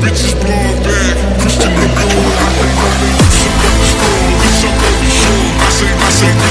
bitches blowing back. Christian, I say, I say.